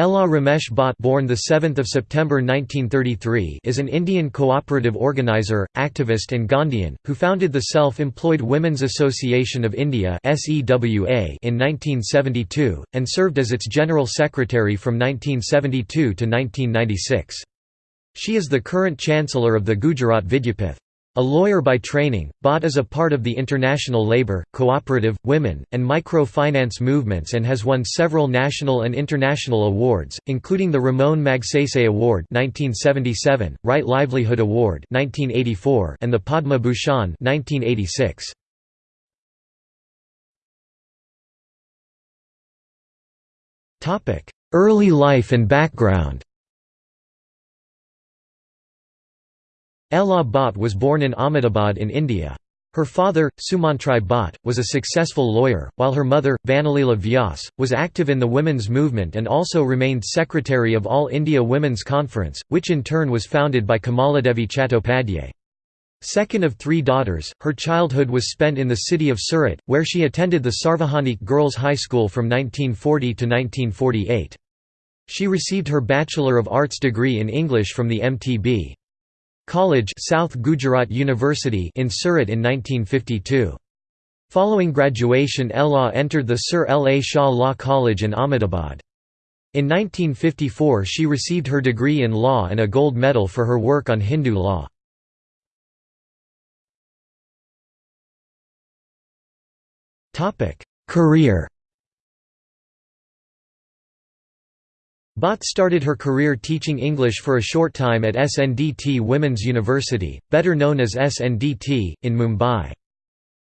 Ela Ramesh Bhatt born the 7th of September 1933 is an Indian cooperative organizer, activist and Gandhian, who founded the Self-Employed Women's Association of India SEWA in 1972, and served as its General Secretary from 1972 to 1996. She is the current Chancellor of the Gujarat Vidyapith. A lawyer by training, Bhatt is a part of the international labor, cooperative, women, and micro-finance movements and has won several national and international awards, including the Ramon Magsaysay Award 1977, Right Livelihood Award 1984, and the Padma Bhushan 1986. Early life and background Ela Bhatt was born in Ahmedabad in India. Her father, Sumantrai Bhatt, was a successful lawyer, while her mother, Vanalila Vyas, was active in the women's movement and also remained secretary of All India Women's Conference, which in turn was founded by Kamaladevi Chattopadhyay. Second of three daughters, her childhood was spent in the city of Surat, where she attended the Sarvajanik Girls' High School from 1940 to 1948. She received her Bachelor of Arts degree in English from the MTB. College South Gujarat University in Surat in 1952. Following graduation Ela entered the Sir L. A. Shah Law College in Ahmedabad. In 1954 she received her degree in law and a gold medal for her work on Hindu law. Career Bhatt started her career teaching English for a short time at SNDT Women's University, better known as SNDT, in Mumbai.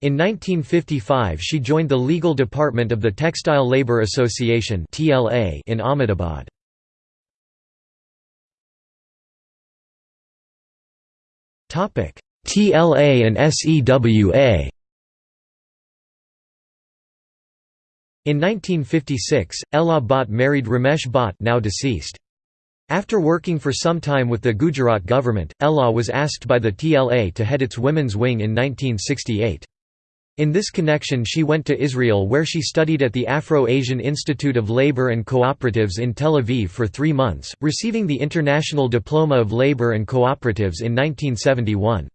In 1955 she joined the legal department of the Textile Labour Association in Ahmedabad. TLA and SEWA In 1956, Ela Bhatt married Ramesh Bhatt now deceased. After working for some time with the Gujarat government, Ela was asked by the TLA to head its women's wing in 1968. In this connection she went to Israel where she studied at the Afro-Asian Institute of Labor and Cooperatives in Tel Aviv for three months, receiving the International Diploma of Labor and Cooperatives in 1971.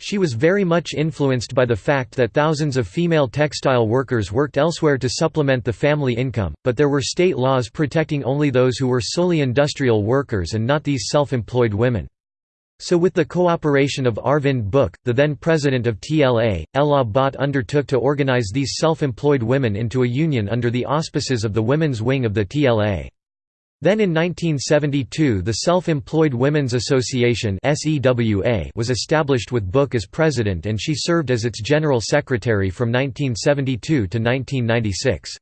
She was very much influenced by the fact that thousands of female textile workers worked elsewhere to supplement the family income, but there were state laws protecting only those who were solely industrial workers and not these self-employed women. So with the cooperation of Arvind Buch, the then president of TLA, Ela Bhatt undertook to organize these self-employed women into a union under the auspices of the women's wing of the TLA. Then in 1972 the Self-Employed Women's Association was established with Buch as president and she served as its general secretary from 1972 to 1996.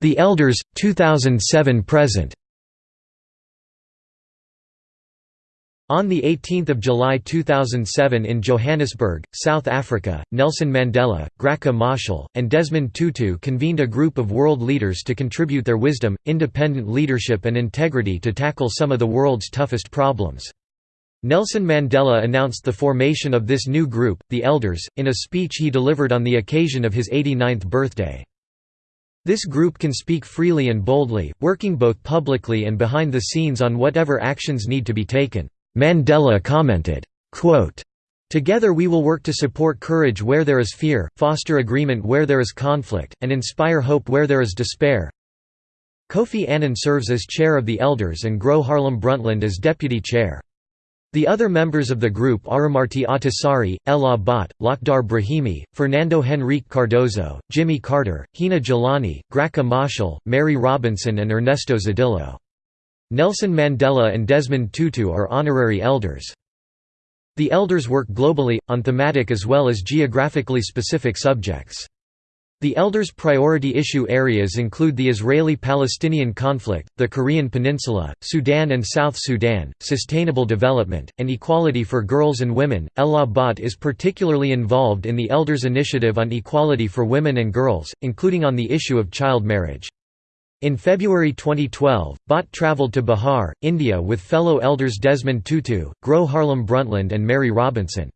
The Elders, 2007–present On 18 July 2007 in Johannesburg, South Africa, Nelson Mandela, Graca Machel, and Desmond Tutu convened a group of world leaders to contribute their wisdom, independent leadership and integrity to tackle some of the world's toughest problems. Nelson Mandela announced the formation of this new group, the Elders, in a speech he delivered on the occasion of his 89th birthday. This group can speak freely and boldly, working both publicly and behind the scenes on whatever actions need to be taken. Mandela commented, Together we will work to support courage where there is fear, foster agreement where there is conflict, and inspire hope where there is despair. Kofi Annan serves as chair of the elders and Gro Harlem Brundtland as deputy chair. The other members of the group are Martti Ahtisaari, Ela Bhatt, Lakhdar Brahimi, Fernando Henrique Cardoso, Jimmy Carter, Hina Jilani, Graca Machel, Mary Robinson and Ernesto Zedillo. Nelson Mandela and Desmond Tutu are honorary elders. The elders work globally, on thematic as well as geographically specific subjects. The elders' priority issue areas include the Israeli-Palestinian conflict, the Korean Peninsula, Sudan and South Sudan, sustainable development, and equality for girls and women. Ela Bhatt is particularly involved in the Elders Initiative on Equality for Women and Girls, including on the issue of child marriage. In February 2012, Bhatt travelled to Bihar, India with fellow elders Desmond Tutu, Gro Harlem Brundtland and Mary Robinson.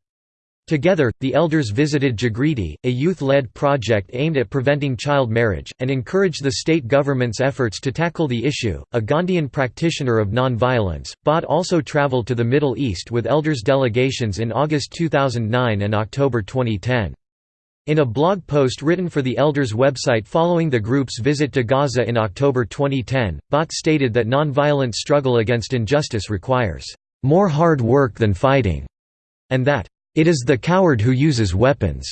Together, the elders visited Jagriti, a youth-led project aimed at preventing child marriage, and encouraged the state government's efforts to tackle the issue. A Gandhian practitioner of non-violence, Bhatt also traveled to the Middle East with elders delegations in August 2009 and October 2010. In a blog post written for the Elders website following the group's visit to Gaza in October 2010, Bhatt stated that non-violent struggle against injustice requires more hard work than fighting, and that it is the coward who uses weapons.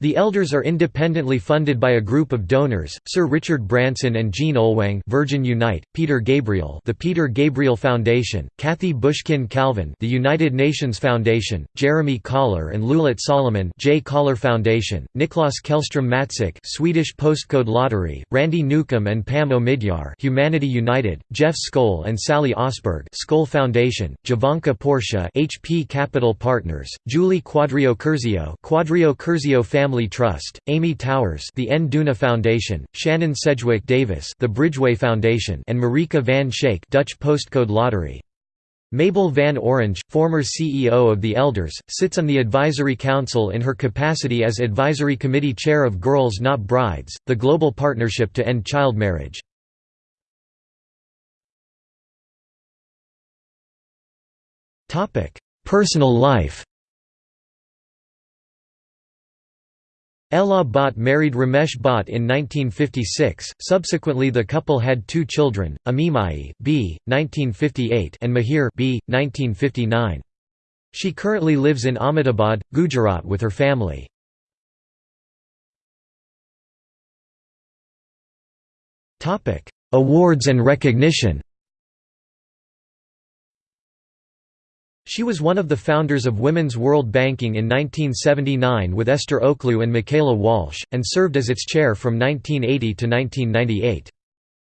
The elders are independently funded by a group of donors: Sir Richard Branson and Jean Oelwang, Virgin Unite; Peter Gabriel, the Peter Gabriel Foundation; Kathy Bushkin Calvin, the United Nations Foundation; Jeremy Coller and Lulit Solomon, J. Coller Foundation; Niklas Kjellström-Matseke, Swedish Postcode Lottery; Randy Newcomb and Pam Omidyar, Humanity United; Jeff Skoll and Sally Osberg, Skoll Foundation; Jovanka Porsche, HP Capital Partners; Julie Quadrio Curzio, Quadrio Curzio Family Family Trust, Amy Towers the Nduna Foundation, Shannon Sedgwick Davis the Bridgeway Foundation and Marieke van Schaik Dutch Postcode Lottery. Mabel Van Oranje, former CEO of the Elders, sits on the Advisory Council in her capacity as Advisory Committee Chair of Girls Not Brides, the global partnership to end child marriage. Personal life Ela Bhatt married Ramesh Bhatt in 1956, subsequently the couple had two children, Amimai B. 1958 and Mihir B. 1959. She currently lives in Ahmedabad, Gujarat with her family. Awards and recognition She was one of the founders of Women's World Banking in 1979 with Esther Ocloo and Michaela Walsh, and served as its chair from 1980 to 1998.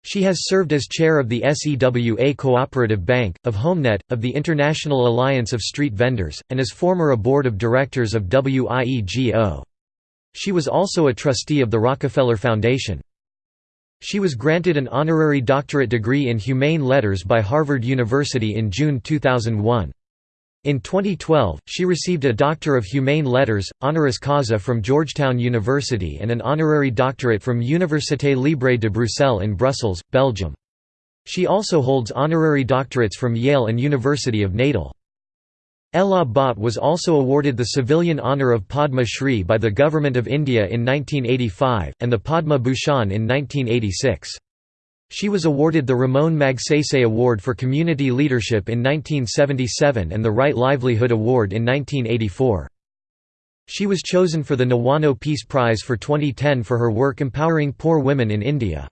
She has served as chair of the SEWA Cooperative Bank, of HomeNet, of the International Alliance of Street Vendors, and is former a board of directors of WIEGO. She was also a trustee of the Rockefeller Foundation. She was granted an honorary doctorate degree in Humane Letters by Harvard University in June 2001. In 2012, she received a Doctor of Humane Letters, honoris causa from Georgetown University and an honorary doctorate from Université Libre de Bruxelles in Brussels, Belgium. She also holds honorary doctorates from Yale and University of Natal. Ela Bhatt was also awarded the civilian honour of Padma Shri by the Government of India in 1985, and the Padma Bhushan in 1986. She was awarded the Ramon Magsaysay Award for Community Leadership in 1977 and the Right Livelihood Award in 1984. She was chosen for the Niwano Peace Prize for 2010 for her work empowering poor women in India.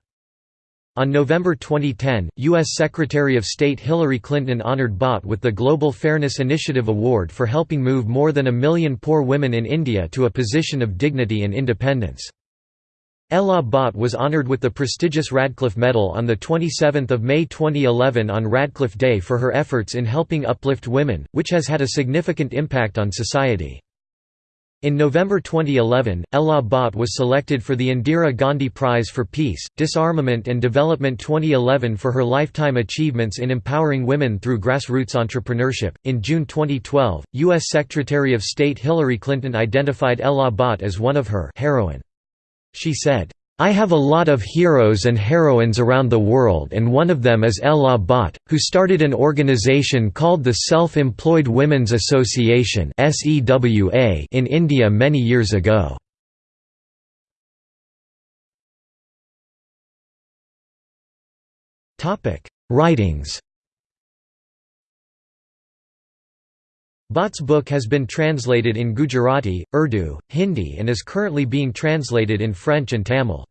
On November 2010, U.S. Secretary of State Hillary Clinton honored Bhatt with the Global Fairness Initiative Award for helping move more than a million poor women in India to a position of dignity and independence. Ela Bhatt was honored with the prestigious Radcliffe Medal on 27 May 2011 on Radcliffe Day for her efforts in helping uplift women, which has had a significant impact on society. In November 2011, Ela Bhatt was selected for the Indira Gandhi Prize for Peace, Disarmament and Development 2011 for her lifetime achievements in empowering women through grassroots entrepreneurship. In June 2012, U.S. Secretary of State Hillary Clinton identified Ela Bhatt as one of her heroine. She said, I have a lot of heroes and heroines around the world and one of them is Ela Bhatt, who started an organization called the Self-Employed Women's Association in India many years ago. Writings Bhatt's book has been translated in Gujarati, Urdu, Hindi and is currently being translated in French and Tamil.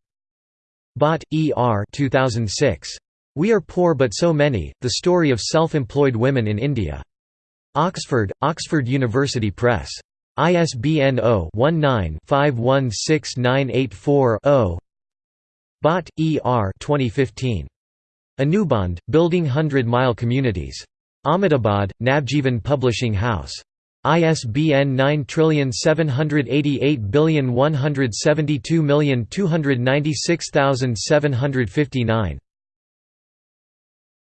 Bhatt, E. R. 2006. We Are Poor But So Many, The Story of Self-Employed Women in India. Oxford, Oxford University Press. ISBN 0-19-516984-0 Bhatt, E. R. 2015. Anubandh, Building Hundred Mile Communities. Ahmedabad, Navjeevan Publishing House. ISBN 9788172296759.